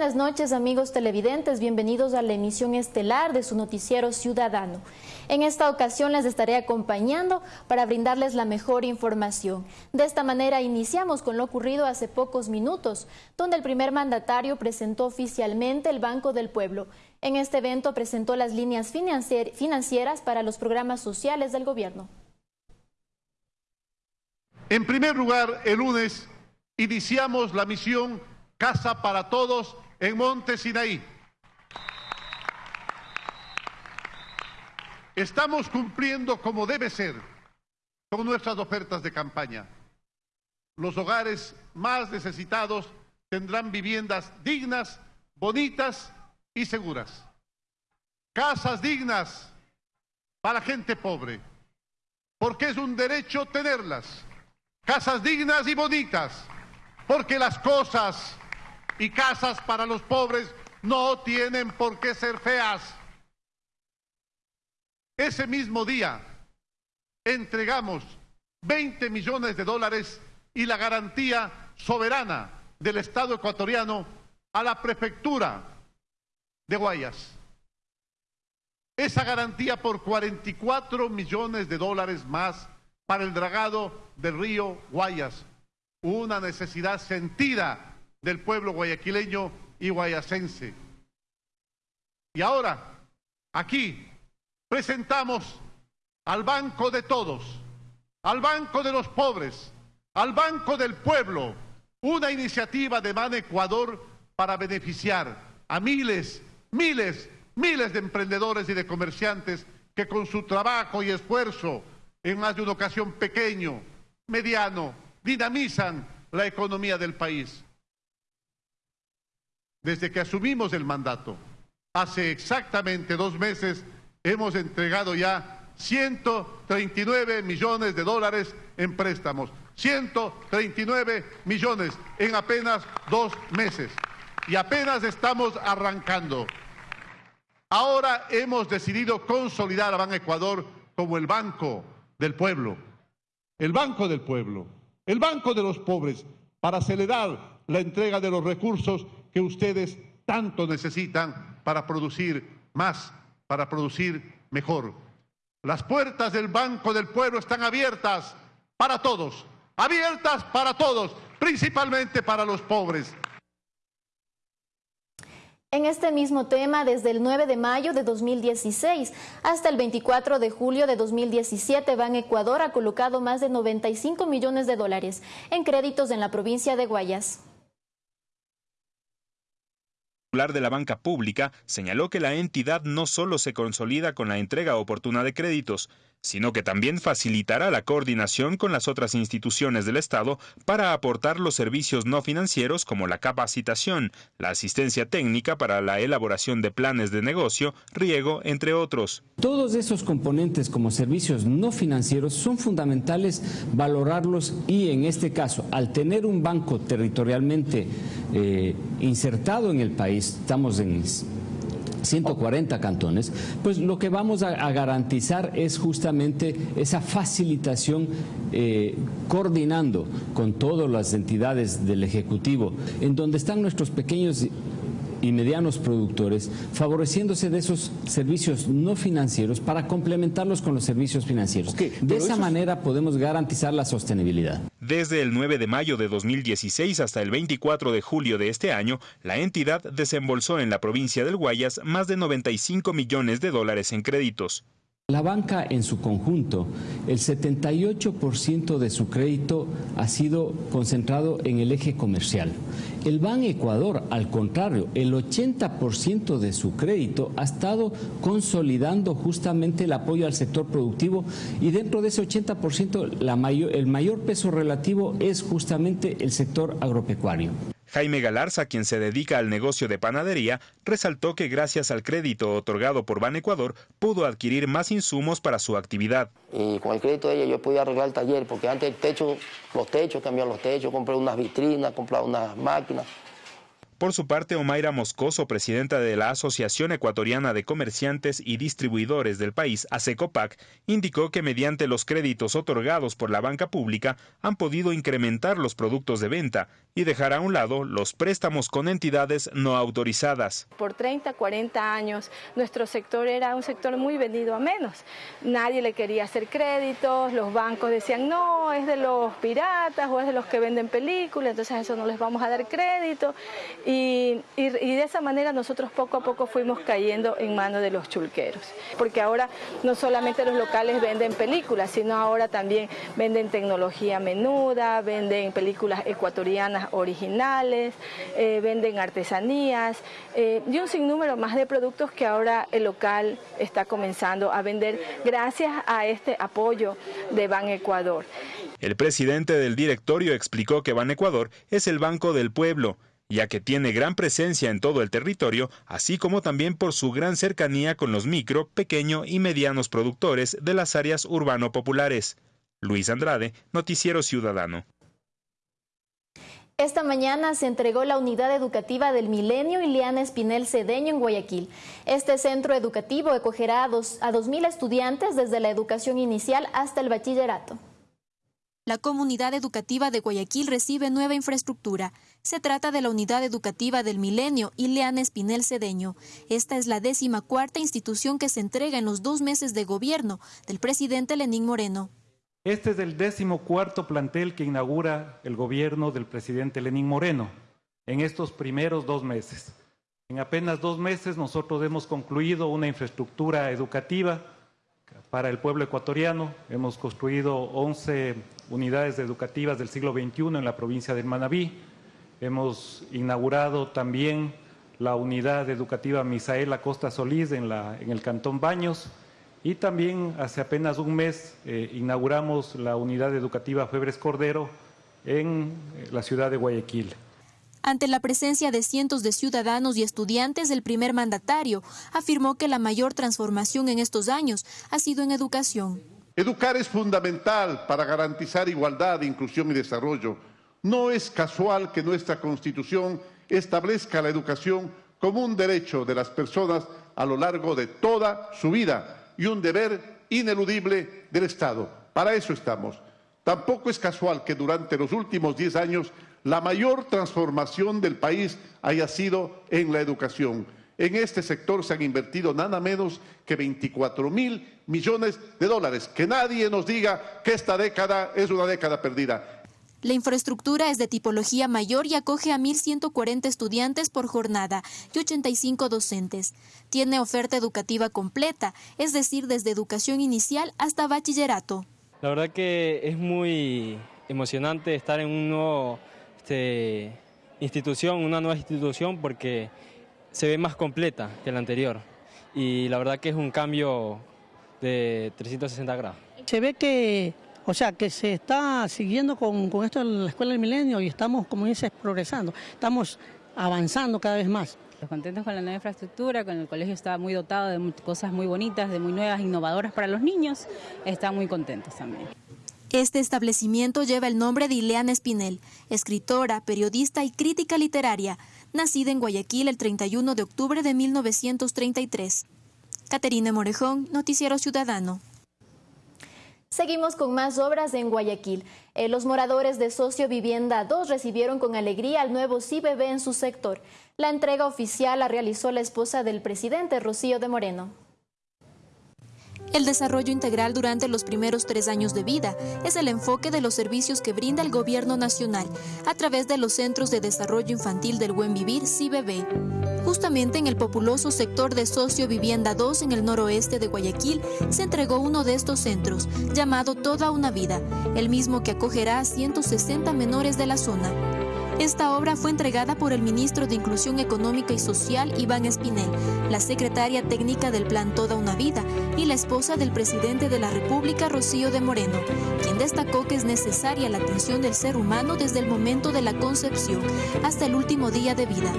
buenas noches amigos televidentes, bienvenidos a la emisión estelar de su noticiero ciudadano. En esta ocasión les estaré acompañando para brindarles la mejor información. De esta manera iniciamos con lo ocurrido hace pocos minutos, donde el primer mandatario presentó oficialmente el Banco del Pueblo. En este evento presentó las líneas financieras para los programas sociales del gobierno. En primer lugar, el lunes iniciamos la misión Casa para Todos en Monte Sinaí. Estamos cumpliendo como debe ser con nuestras ofertas de campaña. Los hogares más necesitados tendrán viviendas dignas, bonitas y seguras. Casas dignas para gente pobre, porque es un derecho tenerlas. Casas dignas y bonitas, porque las cosas y casas para los pobres no tienen por qué ser feas. Ese mismo día entregamos 20 millones de dólares y la garantía soberana del Estado ecuatoriano a la prefectura de Guayas. Esa garantía por 44 millones de dólares más para el dragado del río Guayas, una necesidad sentida del pueblo guayaquileño y guayacense. Y ahora, aquí, presentamos al Banco de Todos, al Banco de los Pobres, al Banco del Pueblo, una iniciativa de Man Ecuador para beneficiar a miles, miles, miles de emprendedores y de comerciantes que con su trabajo y esfuerzo, en más de una ocasión pequeño, mediano, dinamizan la economía del país desde que asumimos el mandato. Hace exactamente dos meses hemos entregado ya 139 millones de dólares en préstamos. 139 millones en apenas dos meses. Y apenas estamos arrancando. Ahora hemos decidido consolidar a Ban Ecuador como el banco del pueblo. El banco del pueblo. El banco de los pobres para acelerar la entrega de los recursos que ustedes tanto necesitan para producir más, para producir mejor. Las puertas del Banco del Pueblo están abiertas para todos, abiertas para todos, principalmente para los pobres. En este mismo tema, desde el 9 de mayo de 2016 hasta el 24 de julio de 2017, Ban Ecuador ha colocado más de 95 millones de dólares en créditos en la provincia de Guayas de la banca pública señaló que la entidad no solo se consolida con la entrega oportuna de créditos, sino que también facilitará la coordinación con las otras instituciones del Estado para aportar los servicios no financieros como la capacitación, la asistencia técnica para la elaboración de planes de negocio, riego, entre otros. Todos esos componentes como servicios no financieros son fundamentales valorarlos y en este caso, al tener un banco territorialmente eh, insertado en el país, estamos en 140 cantones, pues lo que vamos a, garantizar es justamente esa facilitación eh, coordinando con todas las entidades del Ejecutivo, en donde están nuestros pequeños y medianos productores, favoreciéndose de esos servicios no financieros para complementarlos con los servicios financieros. de esa manera podemos garantizar la sostenibilidad. Desde el 9 de mayo de 2016 hasta el 24 de julio de este año, la entidad desembolsó en la provincia del Guayas más de 95 millones de dólares en créditos. La banca en su conjunto, el 78% de su crédito ha sido concentrado en el eje comercial. El Ban Ecuador, al contrario, el 80% de su crédito ha estado consolidando justamente el apoyo al sector productivo y dentro de ese 80% la mayor, el mayor peso relativo es justamente el sector agropecuario. Jaime Galarza, quien se dedica al negocio de panadería, resaltó que gracias al crédito otorgado por Ban Ecuador pudo adquirir más insumos para su actividad. Y con el crédito de ella yo podía arreglar el taller, porque antes el techo, los techos, cambiar los techos, compré unas vitrinas, compré unas máquinas. Por su parte, Omaira Moscoso, presidenta de la Asociación Ecuatoriana de Comerciantes y Distribuidores del país, ASECOPAC, indicó que mediante los créditos otorgados por la banca pública han podido incrementar los productos de venta y dejar a un lado los préstamos con entidades no autorizadas. Por 30, 40 años nuestro sector era un sector muy vendido a menos. Nadie le quería hacer créditos, los bancos decían no, es de los piratas o es de los que venden películas, entonces eso no les vamos a dar crédito. Y, y, y de esa manera nosotros poco a poco fuimos cayendo en manos de los chulqueros. Porque ahora no solamente los locales venden películas, sino ahora también venden tecnología menuda, venden películas ecuatorianas originales, eh, venden artesanías eh, y un sinnúmero más de productos que ahora el local está comenzando a vender gracias a este apoyo de Ban Ecuador. El presidente del directorio explicó que Ban Ecuador es el Banco del Pueblo, ya que tiene gran presencia en todo el territorio, así como también por su gran cercanía con los micro, pequeño y medianos productores de las áreas urbano-populares. Luis Andrade, Noticiero Ciudadano. Esta mañana se entregó la unidad educativa del Milenio Ileana Espinel Cedeño en Guayaquil. Este centro educativo acogerá a, dos, a 2.000 estudiantes desde la educación inicial hasta el bachillerato. La comunidad educativa de Guayaquil recibe nueva infraestructura. Se trata de la unidad educativa del Milenio Ileana Espinel Cedeño. Esta es la décima cuarta institución que se entrega en los dos meses de gobierno del presidente Lenín Moreno. Este es el décimo cuarto plantel que inaugura el gobierno del presidente Lenín Moreno en estos primeros dos meses. En apenas dos meses nosotros hemos concluido una infraestructura educativa para el pueblo ecuatoriano. Hemos construido 11 unidades educativas del siglo XXI en la provincia del Manabí. Hemos inaugurado también la unidad educativa Misaela Costa Solís en, la, en el Cantón Baños. Y también hace apenas un mes eh, inauguramos la unidad educativa Febres Cordero en eh, la ciudad de Guayaquil. Ante la presencia de cientos de ciudadanos y estudiantes, el primer mandatario afirmó que la mayor transformación en estos años ha sido en educación. Educar es fundamental para garantizar igualdad, inclusión y desarrollo. No es casual que nuestra Constitución establezca la educación como un derecho de las personas a lo largo de toda su vida y un deber ineludible del Estado. Para eso estamos. Tampoco es casual que durante los últimos diez años la mayor transformación del país haya sido en la educación. En este sector se han invertido nada menos que 24 mil millones de dólares. Que nadie nos diga que esta década es una década perdida. La infraestructura es de tipología mayor y acoge a 1.140 estudiantes por jornada y 85 docentes. Tiene oferta educativa completa, es decir, desde educación inicial hasta bachillerato. La verdad que es muy emocionante estar en una nueva este, institución, una nueva institución porque se ve más completa que la anterior y la verdad que es un cambio de 360 grados. Se ve que o sea, que se está siguiendo con, con esto de la Escuela del Milenio y estamos, como dices, progresando, estamos avanzando cada vez más. Contentos con la nueva infraestructura, con el colegio está muy dotado de cosas muy bonitas, de muy nuevas, innovadoras para los niños, están muy contentos también. Este establecimiento lleva el nombre de Ileana Espinel, escritora, periodista y crítica literaria, nacida en Guayaquil el 31 de octubre de 1933. Caterina Morejón, Noticiero Ciudadano. Seguimos con más obras en Guayaquil. Eh, los moradores de Socio Vivienda 2 recibieron con alegría al nuevo CIBB en su sector. La entrega oficial la realizó la esposa del presidente, Rocío de Moreno. El desarrollo integral durante los primeros tres años de vida es el enfoque de los servicios que brinda el Gobierno Nacional a través de los Centros de Desarrollo Infantil del Buen Vivir, CIBB. Justamente en el populoso sector de Socio Vivienda 2 en el noroeste de Guayaquil se entregó uno de estos centros, llamado Toda una Vida, el mismo que acogerá a 160 menores de la zona. Esta obra fue entregada por el ministro de Inclusión Económica y Social, Iván Espinel, la secretaria técnica del Plan Toda una Vida y la esposa del presidente de la República, Rocío de Moreno, quien destacó que es necesaria la atención del ser humano desde el momento de la concepción hasta el último día de vida.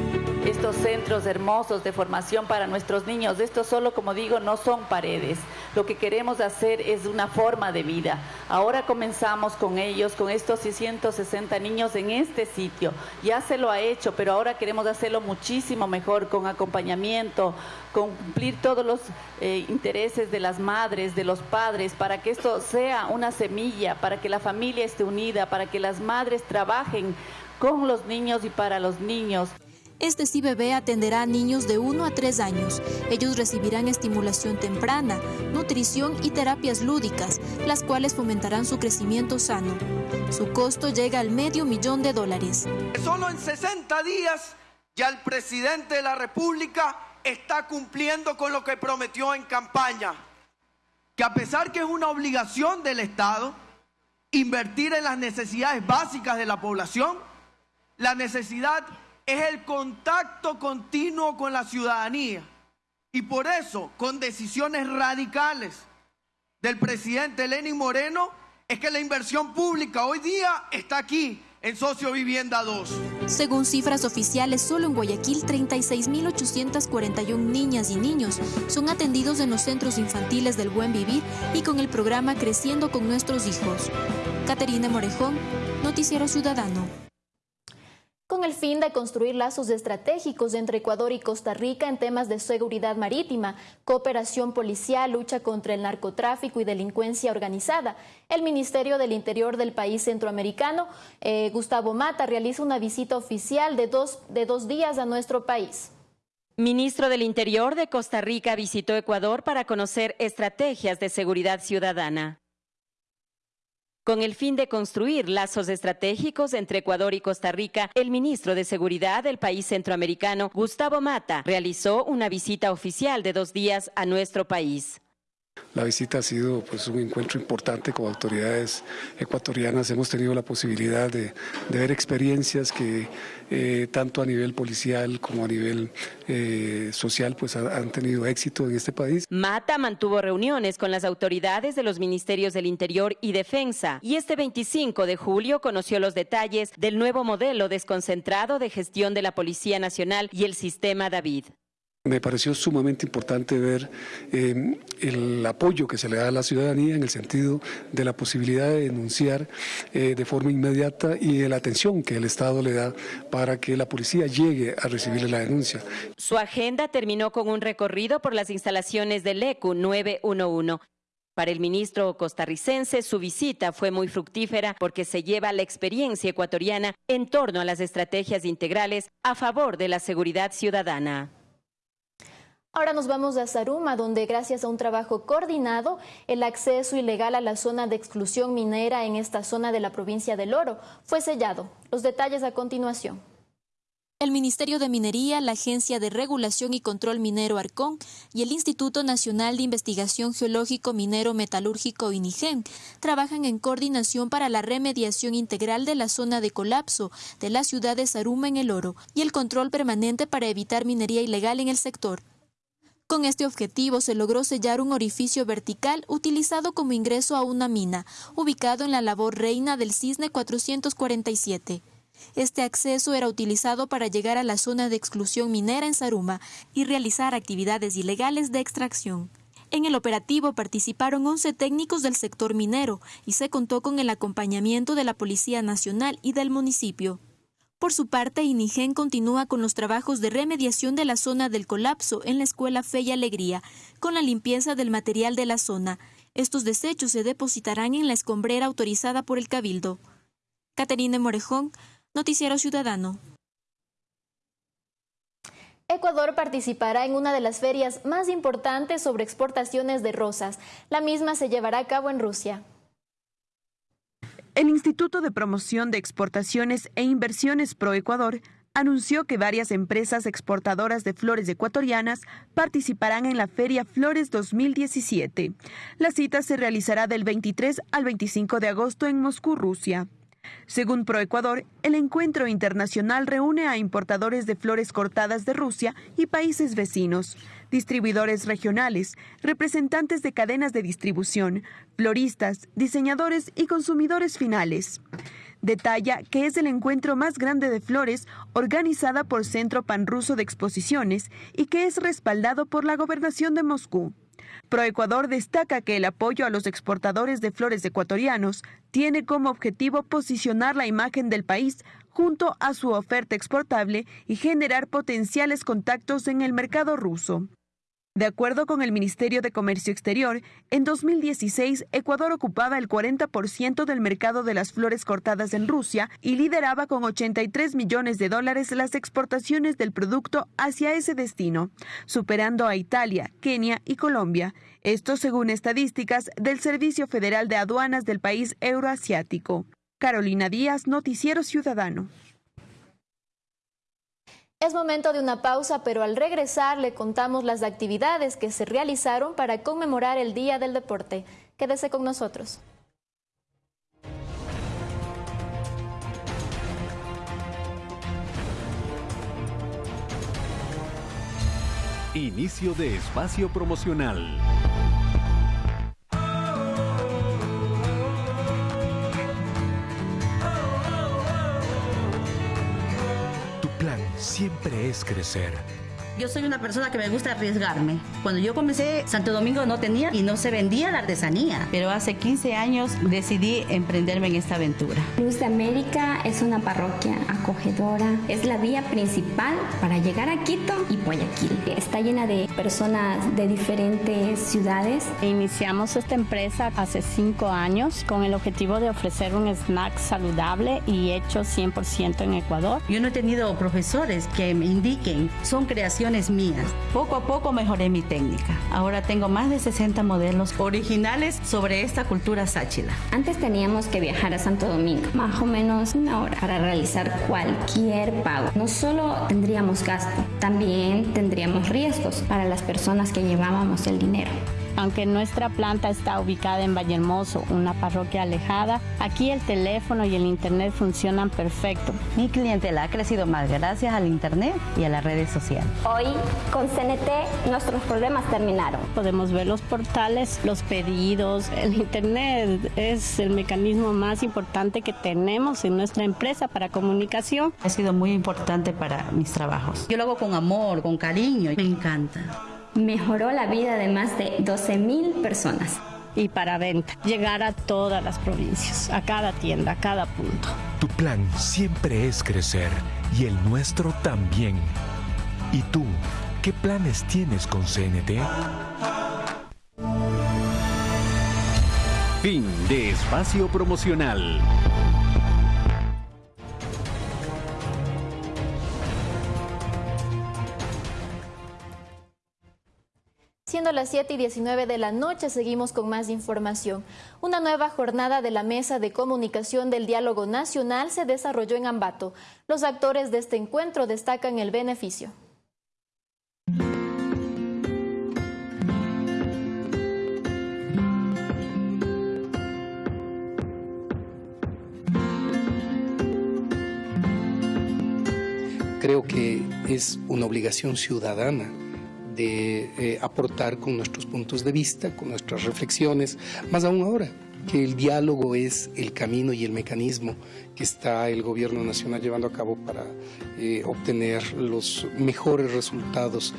Estos centros hermosos de formación para nuestros niños, estos solo, como digo, no son paredes. Lo que queremos hacer es una forma de vida. Ahora comenzamos con ellos, con estos 660 niños en este sitio ya se lo ha hecho, pero ahora queremos hacerlo muchísimo mejor, con acompañamiento, con cumplir todos los eh, intereses de las madres, de los padres, para que esto sea una semilla, para que la familia esté unida, para que las madres trabajen con los niños y para los niños. Este CIBB atenderá a niños de 1 a 3 años. Ellos recibirán estimulación temprana, nutrición y terapias lúdicas, las cuales fomentarán su crecimiento sano. Su costo llega al medio millón de dólares. Solo en 60 días ya el presidente de la República está cumpliendo con lo que prometió en campaña. Que a pesar que es una obligación del Estado invertir en las necesidades básicas de la población, la necesidad es el contacto continuo con la ciudadanía. Y por eso, con decisiones radicales del presidente Lenin Moreno, es que la inversión pública hoy día está aquí, en Socio Vivienda 2. Según cifras oficiales, solo en Guayaquil 36.841 niñas y niños son atendidos en los centros infantiles del Buen Vivir y con el programa Creciendo con nuestros hijos. Caterina Morejón, Noticiero Ciudadano con el fin de construir lazos estratégicos entre Ecuador y Costa Rica en temas de seguridad marítima, cooperación policial, lucha contra el narcotráfico y delincuencia organizada. El Ministerio del Interior del país centroamericano, eh, Gustavo Mata, realiza una visita oficial de dos, de dos días a nuestro país. Ministro del Interior de Costa Rica visitó Ecuador para conocer estrategias de seguridad ciudadana con el fin de construir lazos estratégicos entre Ecuador y Costa Rica, el ministro de Seguridad del país centroamericano, Gustavo Mata, realizó una visita oficial de dos días a nuestro país. La visita ha sido pues, un encuentro importante con autoridades ecuatorianas. Hemos tenido la posibilidad de, ver experiencias que eh, tanto a nivel policial como a nivel eh, social pues, han tenido éxito en este país. Mata mantuvo reuniones con las autoridades de los ministerios del Interior y Defensa y este 25 de julio conoció los detalles del nuevo modelo desconcentrado de gestión de la Policía Nacional y el sistema David. Me pareció sumamente importante ver eh, el apoyo que se le da a la ciudadanía en el sentido de la posibilidad de denunciar eh, de forma inmediata y de la atención que el Estado le da para que la policía llegue a recibir la denuncia. Su agenda terminó con un recorrido por las instalaciones del ECU 911. Para el ministro costarricense, su visita fue muy fructífera porque se lleva la experiencia ecuatoriana en torno a las estrategias integrales a favor de la seguridad ciudadana. Ahora nos vamos a Zaruma, donde gracias a un trabajo coordinado, el acceso ilegal a la zona de exclusión minera en esta zona de la provincia del Oro fue sellado. Los detalles a continuación. El Ministerio de Minería, la Agencia de Regulación y Control Minero Arcón y el Instituto Nacional de Investigación Geológico Minero Metalúrgico INIGEN trabajan en coordinación para la remediación integral de la zona de colapso de la ciudad de Zaruma en el Oro y el control permanente para evitar minería ilegal en el sector. Con este objetivo se logró sellar un orificio vertical utilizado como ingreso a una mina, ubicado en la labor reina del Cisne 447. Este acceso era utilizado para llegar a la zona de exclusión minera en Saruma y realizar actividades ilegales de extracción. En el operativo participaron 11 técnicos del sector minero y se contó con el acompañamiento de la Policía Nacional y del municipio. Por su parte, INIGEN continúa con los trabajos de remediación de la zona del colapso en la escuela Fe y Alegría, con la limpieza del material de la zona. Estos desechos se depositarán en la escombrera autorizada por el Cabildo. Caterina Morejón, Noticiero Ciudadano. Ecuador participará en una de las ferias más importantes sobre exportaciones de rosas. La misma se llevará a cabo en Rusia. El Instituto de Promoción de Exportaciones e Inversiones Pro Ecuador anunció que varias empresas exportadoras de flores ecuatorianas participarán en la Feria Flores 2017. La cita se realizará del 23 al 25 de agosto en Moscú, Rusia. Según ProEcuador, el encuentro internacional reúne a importadores de flores cortadas de Rusia y países vecinos, distribuidores regionales, representantes de cadenas de distribución, floristas, diseñadores y consumidores finales. Detalla que es el encuentro más grande de flores organizada por Centro Panruso de Exposiciones y que es respaldado por la gobernación de Moscú. ProEcuador destaca que el apoyo a los exportadores de flores ecuatorianos tiene como objetivo posicionar la imagen del país junto a su oferta exportable y generar potenciales contactos en el mercado ruso. De acuerdo con el Ministerio de Comercio Exterior, en 2016 Ecuador ocupaba el 40% del mercado de las flores cortadas en Rusia y lideraba con 83 millones de dólares las exportaciones del producto hacia ese destino, superando a Italia, Kenia y Colombia. Esto según estadísticas del Servicio Federal de Aduanas del país euroasiático. Carolina Díaz, Noticiero Ciudadano. Es momento de una pausa, pero al regresar le contamos las actividades que se realizaron para conmemorar el Día del Deporte. Quédese con nosotros. Inicio de espacio promocional. Siempre es crecer yo soy una persona que me gusta arriesgarme. Cuando yo comencé, Santo Domingo no tenía y no se vendía la artesanía. Pero hace 15 años decidí emprenderme en esta aventura. Luz de América es una parroquia acogedora. Es la vía principal para llegar a Quito y Guayaquil. Está llena de personas de diferentes ciudades. Iniciamos esta empresa hace cinco años con el objetivo de ofrecer un snack saludable y hecho 100% en Ecuador. Yo no he tenido profesores que me indiquen, son creaciones mías. Poco a poco mejoré mi técnica. Ahora tengo más de 60 modelos originales sobre esta cultura sáchila. Antes teníamos que viajar a Santo Domingo, más o menos una hora, para realizar cualquier pago. No solo tendríamos gasto, también tendríamos riesgos para las personas que llevábamos el dinero. Aunque nuestra planta está ubicada en Vallehermoso, una parroquia alejada, aquí el teléfono y el internet funcionan perfecto. Mi clientela ha crecido más gracias al internet y a las redes sociales. Hoy con CNT nuestros problemas terminaron. Podemos ver los portales, los pedidos, el internet es el mecanismo más importante que tenemos en nuestra empresa para comunicación. Ha sido muy importante para mis trabajos. Yo lo hago con amor, con cariño, me encanta mejoró la vida de más de 12 mil personas. Y para venta, llegar a todas las provincias, a cada tienda, a cada punto. Tu plan siempre es crecer y el nuestro también. ¿Y tú, qué planes tienes con CNT? Fin de espacio promocional. Siendo las 7 y 19 de la noche, seguimos con más información. Una nueva jornada de la Mesa de Comunicación del Diálogo Nacional se desarrolló en Ambato. Los actores de este encuentro destacan el beneficio. Creo que es una obligación ciudadana de eh, aportar con nuestros puntos de vista, con nuestras reflexiones, más aún ahora que el diálogo es el camino y el mecanismo que está el gobierno nacional llevando a cabo para eh, obtener los mejores resultados.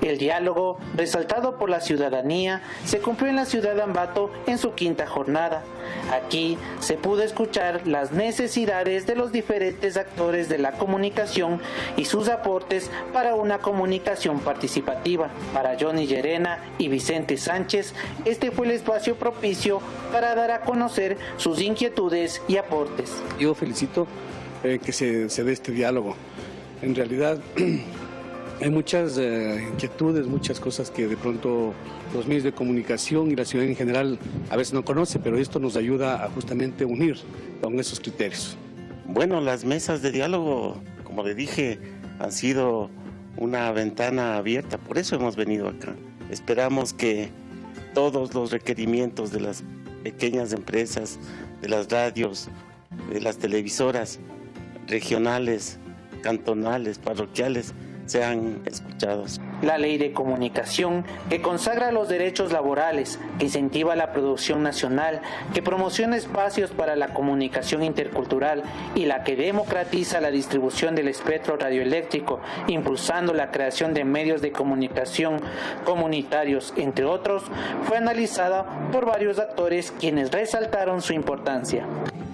El diálogo, resaltado por la ciudadanía, se cumplió en la ciudad de Ambato en su quinta jornada. Aquí se pudo escuchar las necesidades de los diferentes actores de la comunicación y sus aportes para una comunicación participativa. Para Johnny Llerena y Vicente Sánchez, este fue el espacio propicio para dar a conocer sus inquietudes y aportes. Yo felicito eh, que se, dé este diálogo. En realidad hay muchas eh, inquietudes, muchas cosas que de pronto los medios de comunicación y la ciudad en general a veces no conoce, pero esto nos ayuda a justamente unir con esos criterios. Bueno, las mesas de diálogo, como le dije, han sido una ventana abierta, por eso hemos venido acá. Esperamos que todos los requerimientos de las pequeñas empresas, de las radios, de las televisoras regionales, cantonales, parroquiales, sean escuchados. La ley de comunicación que consagra los derechos laborales, que incentiva la producción nacional, que promociona espacios para la comunicación intercultural y la que democratiza la distribución del espectro radioeléctrico, impulsando la creación de medios de comunicación comunitarios, entre otros, fue analizada por varios actores quienes resaltaron su importancia.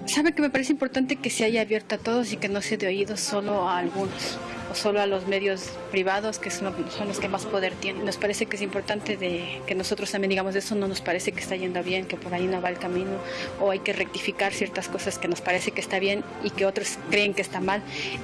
Sabe que me parece importante que se haya abierto a todos y que no se dé oído solo a algunos o solo a los medios privados, que son, los que más poder tienen. Nos parece que es importante de, que nosotros también digamos, eso no nos parece que está yendo bien, que por ahí no va el camino, o hay que rectificar ciertas cosas que nos parece que está bien y que otros creen que está mal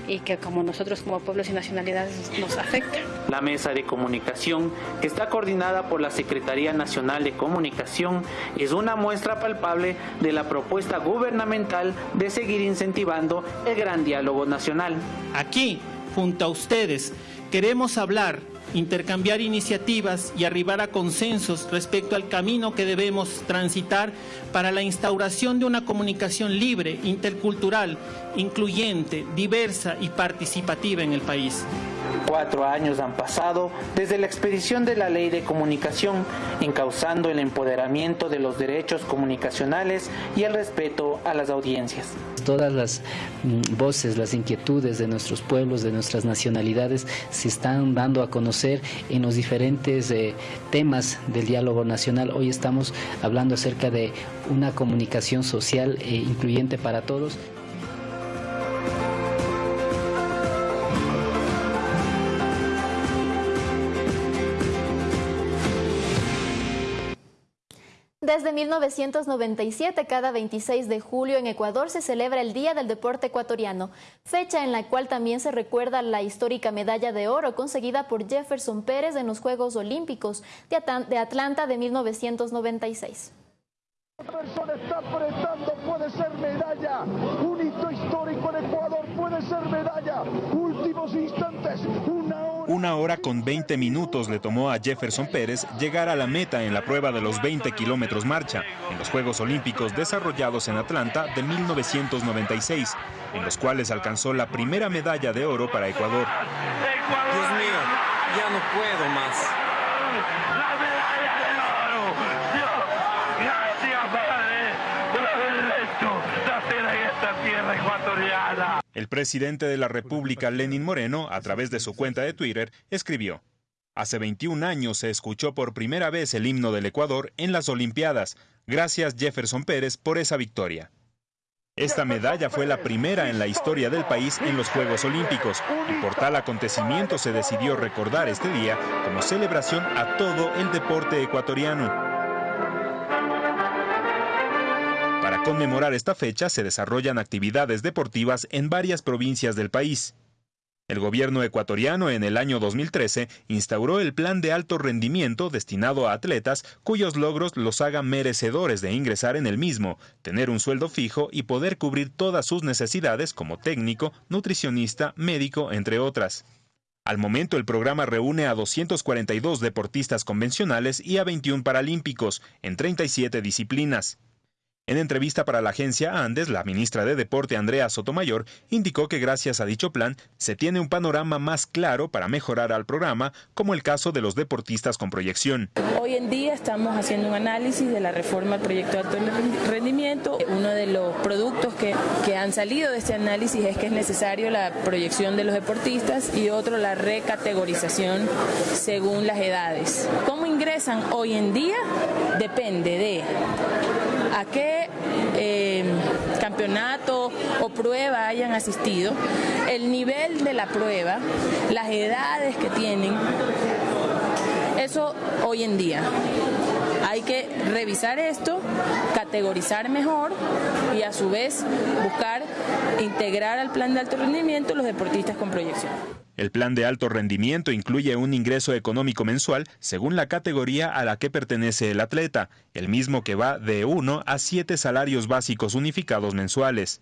y que como nosotros como pueblos y nacionalidades nos afecta. La mesa de comunicación, que está coordinada por la Secretaría Nacional de Comunicación, es una muestra palpable de la propuesta gubernamental de seguir incentivando el gran diálogo nacional. Aquí, junto a ustedes, queremos hablar intercambiar iniciativas y arribar a consensos respecto al camino que debemos transitar para la instauración de una comunicación libre, intercultural, incluyente, diversa y participativa en el país. Cuatro años han pasado desde la expedición de la ley de comunicación, encauzando el empoderamiento de los derechos comunicacionales y el respeto a las audiencias. Todas las mm, voces, las inquietudes de nuestros pueblos, de nuestras nacionalidades, se están dando a conocer en los diferentes eh, temas del diálogo nacional. Hoy estamos hablando acerca de una comunicación social e incluyente para todos. Desde 1997, cada 26 de julio en Ecuador se celebra el Día del Deporte Ecuatoriano, fecha en la cual también se recuerda la histórica medalla de oro conseguida por Jefferson Pérez en los Juegos Olímpicos de Atlanta de 1996 está apretando, puede ser medalla. Un hito histórico en Ecuador, puede ser medalla. Últimos instantes, hora. Una hora con 20 minutos le tomó a Jefferson Pérez llegar a la meta en la prueba de los 20 kilómetros marcha en los Juegos Olímpicos desarrollados en Atlanta de 1996, en los cuales alcanzó la primera medalla de oro para Ecuador. Dios mío, ya no puedo más. El presidente de la República, Lenin Moreno, a través de su cuenta de Twitter, escribió, Hace 21 años se escuchó por primera vez el himno del Ecuador en las Olimpiadas. Gracias Jefferson Pérez por esa victoria. Esta medalla fue la primera en la historia del país en los Juegos Olímpicos y por tal acontecimiento se decidió recordar este día como celebración a todo el deporte ecuatoriano. Conmemorar esta fecha se desarrollan actividades deportivas en varias provincias del país. El gobierno ecuatoriano en el año 2013 instauró el plan de alto rendimiento destinado a atletas cuyos logros los hagan merecedores de ingresar en el mismo, tener un sueldo fijo y poder cubrir todas sus necesidades como técnico, nutricionista, médico, entre otras. Al momento el programa reúne a 242 deportistas convencionales y a 21 paralímpicos en 37 disciplinas. En entrevista para la agencia Andes, la ministra de Deporte Andrea Sotomayor indicó que gracias a dicho plan se tiene un panorama más claro para mejorar al programa, como el caso de los deportistas con proyección. Hoy en día estamos haciendo un análisis de la reforma del proyecto de alto rendimiento. Uno de los productos que, que han salido de este análisis es que es necesario la proyección de los deportistas y otro la recategorización según las edades. ¿Cómo ingresan hoy en día? Depende de a qué eh, campeonato o prueba hayan asistido, el nivel de la prueba, las edades que tienen, eso hoy en día. Hay que revisar esto, categorizar mejor y a su vez buscar integrar al plan de alto rendimiento los deportistas con proyección. El plan de alto rendimiento incluye un ingreso económico mensual según la categoría a la que pertenece el atleta, el mismo que va de 1 a 7 salarios básicos unificados mensuales.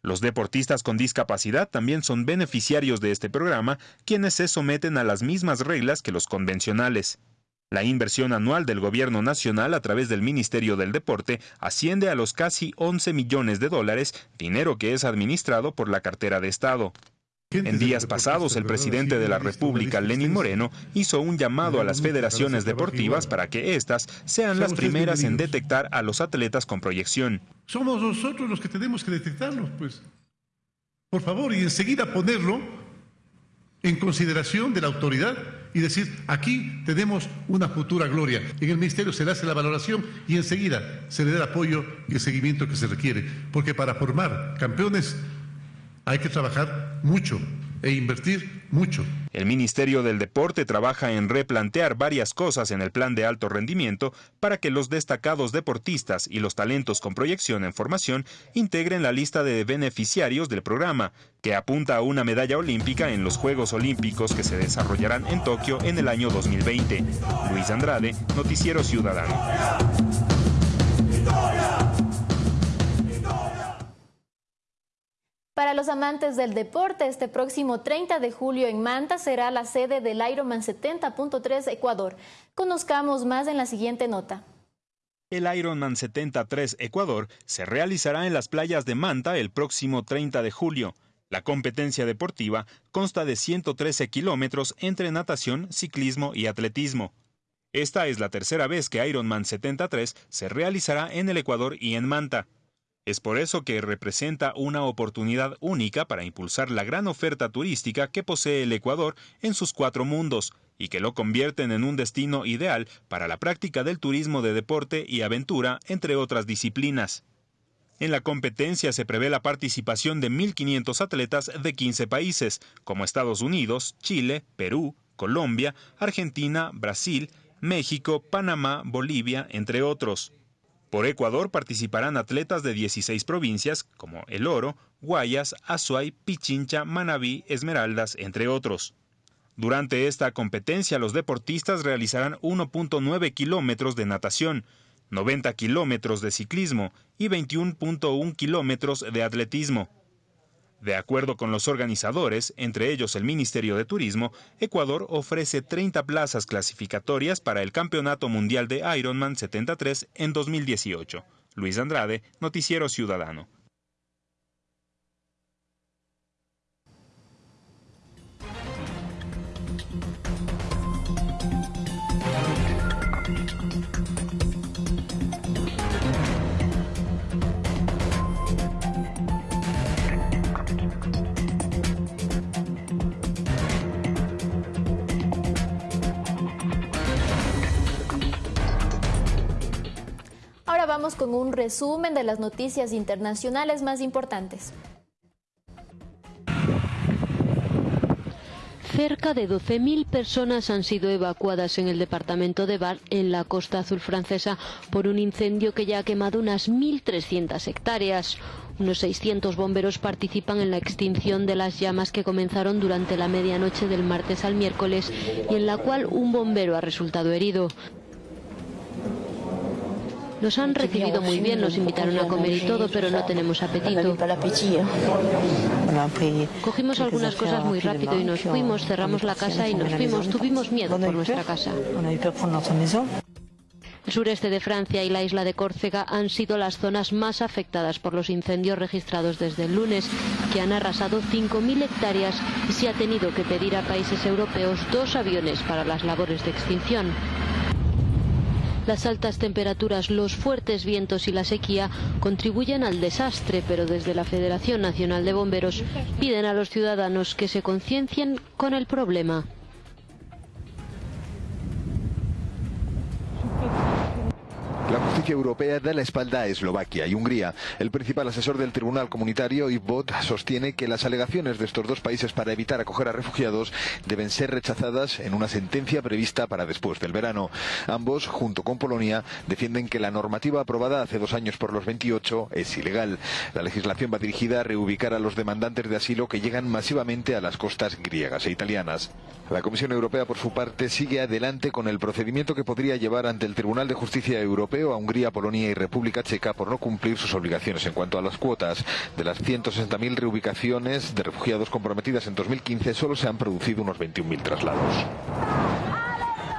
Los deportistas con discapacidad también son beneficiarios de este programa, quienes se someten a las mismas reglas que los convencionales. La inversión anual del gobierno nacional a través del Ministerio del Deporte asciende a los casi 11 millones de dólares, dinero que es administrado por la cartera de Estado. En días pasados, el presidente de la República, Lenín Moreno, hizo un llamado a las federaciones deportivas para que éstas sean las primeras en detectar a los atletas con proyección. Somos nosotros los que tenemos que detectarlos, pues. Por favor, y enseguida ponerlo en consideración de la autoridad y decir, aquí tenemos una futura gloria. En el ministerio se le hace la valoración y enseguida se le da el apoyo y el seguimiento que se requiere. Porque para formar campeones hay que trabajar mucho e invertir mucho. El Ministerio del Deporte trabaja en replantear varias cosas en el plan de alto rendimiento para que los destacados deportistas y los talentos con proyección en formación integren la lista de beneficiarios del programa, que apunta a una medalla olímpica en los Juegos Olímpicos que se desarrollarán en Tokio en el año 2020. Luis Andrade, Noticiero Ciudadano. Para los amantes del deporte, este próximo 30 de julio en Manta será la sede del Ironman 70.3 Ecuador. Conozcamos más en la siguiente nota. El Ironman 73 Ecuador se realizará en las playas de Manta el próximo 30 de julio. La competencia deportiva consta de 113 kilómetros entre natación, ciclismo y atletismo. Esta es la tercera vez que Ironman 73 se realizará en el Ecuador y en Manta. Es por eso que representa una oportunidad única para impulsar la gran oferta turística que posee el Ecuador en sus cuatro mundos y que lo convierten en un destino ideal para la práctica del turismo de deporte y aventura, entre otras disciplinas. En la competencia se prevé la participación de 1.500 atletas de 15 países, como Estados Unidos, Chile, Perú, Colombia, Argentina, Brasil, México, Panamá, Bolivia, entre otros. Por Ecuador participarán atletas de 16 provincias como El Oro, Guayas, Azuay, Pichincha, Manabí, Esmeraldas, entre otros. Durante esta competencia los deportistas realizarán 1.9 kilómetros de natación, 90 kilómetros de ciclismo y 21.1 kilómetros de atletismo. De acuerdo con los organizadores, entre ellos el Ministerio de Turismo, Ecuador ofrece 30 plazas clasificatorias para el Campeonato Mundial de Ironman 73 en 2018. Luis Andrade, Noticiero Ciudadano. Vamos con un resumen de las noticias internacionales más importantes. Cerca de 12.000 personas han sido evacuadas en el departamento de Var, en la costa azul francesa, por un incendio que ya ha quemado unas 1.300 hectáreas. Unos 600 bomberos participan en la extinción de las llamas que comenzaron durante la medianoche del martes al miércoles y en la cual un bombero ha resultado herido. Nos han recibido muy bien, nos invitaron a comer y todo, pero no tenemos apetito. Cogimos algunas cosas muy rápido y nos fuimos, cerramos la casa y nos fuimos. Tuvimos miedo por nuestra casa. El sureste de Francia y la isla de Córcega han sido las zonas más afectadas por los incendios registrados desde el lunes, que han arrasado 5.000 hectáreas y se ha tenido que pedir a países europeos dos aviones para las labores de extinción. Las altas temperaturas, los fuertes vientos y la sequía contribuyen al desastre, pero desde la Federación Nacional de Bomberos piden a los ciudadanos que se conciencien con el problema. Justicia europea da la espalda a Eslovaquia y Hungría. El principal asesor del Tribunal Comunitario, Yves Bot, sostiene que las alegaciones de estos dos países para evitar acoger a refugiados deben ser rechazadas en una sentencia prevista para después del verano. Ambos, junto con Polonia, defienden que la normativa aprobada hace dos años por los 28 es ilegal. La legislación va dirigida a reubicar a los demandantes de asilo que llegan masivamente a las costas griegas e italianas. La Comisión Europea, por su parte, sigue adelante con el procedimiento que podría llevar ante el Tribunal de Justicia Europeo a Hungría, Polonia y República Checa por no cumplir sus obligaciones en cuanto a las cuotas. De las 160.000 reubicaciones de refugiados comprometidas en 2015, solo se han producido unos 21.000 traslados.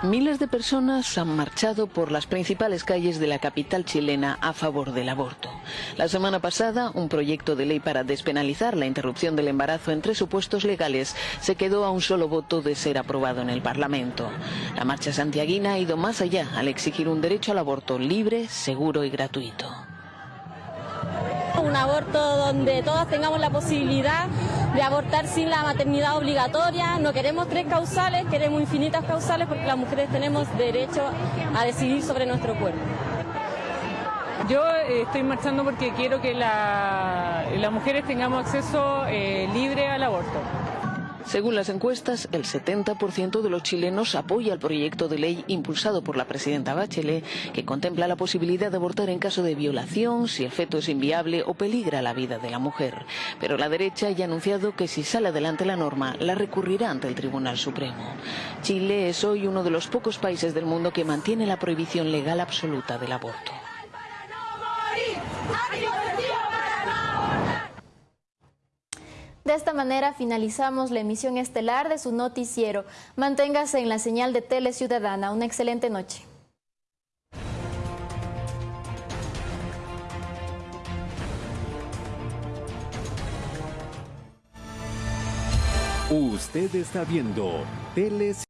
Miles de personas han marchado por las principales calles de la capital chilena a favor del aborto. La semana pasada, un proyecto de ley para despenalizar la interrupción del embarazo entre supuestos legales se quedó a un solo voto de ser aprobado en el Parlamento. La marcha santiaguina ha ido más allá al exigir un derecho al aborto libre, seguro y gratuito un aborto donde todos tengamos la posibilidad de abortar sin la maternidad obligatoria. No queremos tres causales, queremos infinitas causales porque las mujeres tenemos derecho a decidir sobre nuestro cuerpo. Yo eh, estoy marchando porque quiero que las mujeres tengamos acceso eh, libre al aborto. Según las encuestas, el 70% de los chilenos apoya el proyecto de ley impulsado por la presidenta Bachelet, que contempla la posibilidad de abortar en caso de violación, si el feto es inviable o peligra la vida de la mujer. Pero la derecha ya ha anunciado que si sale adelante la norma, la recurrirá ante el Tribunal Supremo. Chile es hoy uno de los pocos países del mundo que mantiene la prohibición legal absoluta del aborto. De esta manera finalizamos la emisión estelar de su noticiero. Manténgase en la señal de Tele Ciudadana. Una excelente noche. Usted está viendo Tele